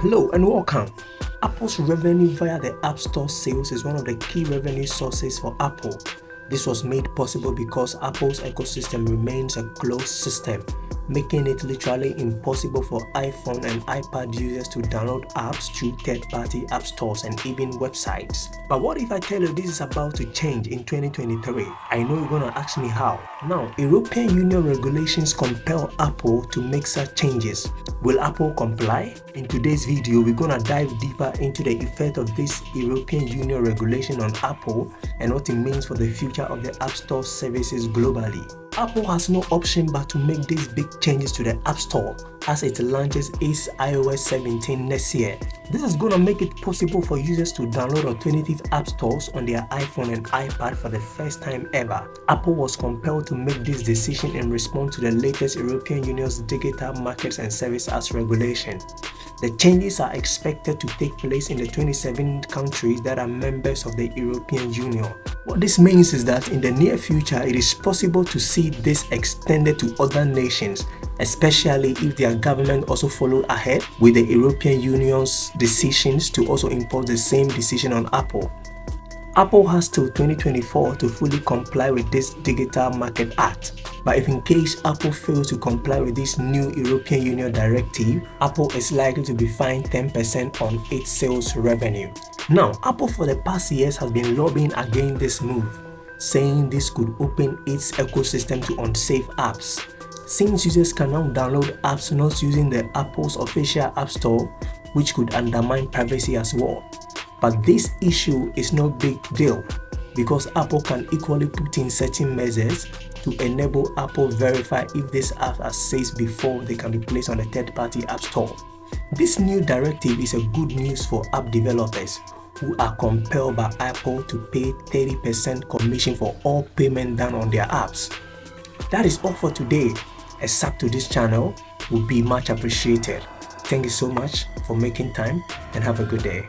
Hello and welcome. Apple's revenue via the App Store sales is one of the key revenue sources for Apple. This was made possible because Apple's ecosystem remains a closed system making it literally impossible for iPhone and iPad users to download apps through third-party app stores and even websites. But what if I tell you this is about to change in 2023? I know you're gonna ask me how. Now, European Union regulations compel Apple to make such changes. Will Apple comply? In today's video, we're gonna dive deeper into the effect of this European Union regulation on Apple and what it means for the future of the App Store services globally. Apple has no option but to make these big changes to the App Store as it launches its iOS 17 next year. This is going to make it possible for users to download alternative app stores on their iPhone and iPad for the first time ever. Apple was compelled to make this decision in response to the latest European Union's Digital Markets and Services regulation. The changes are expected to take place in the 27 countries that are members of the European Union. What this means is that in the near future, it is possible to see this extended to other nations, especially if their government also follow ahead with the European Union's decisions to also impose the same decision on Apple. Apple has till 2024 to fully comply with this Digital Market Act. But if in case Apple fails to comply with this new European Union directive, Apple is likely to be fined 10% on its sales revenue. Now, Apple for the past years has been lobbying against this move, saying this could open its ecosystem to unsafe apps. Since users can now download apps not using the Apple's official App Store, which could undermine privacy as well. But this issue is no big deal because Apple can equally put in certain measures to enable Apple verify if these apps are safe before they can be placed on a third-party app store. This new directive is a good news for app developers who are compelled by Apple to pay 30% commission for all payment done on their apps. That is all for today. A sub to this channel would be much appreciated. Thank you so much for making time and have a good day.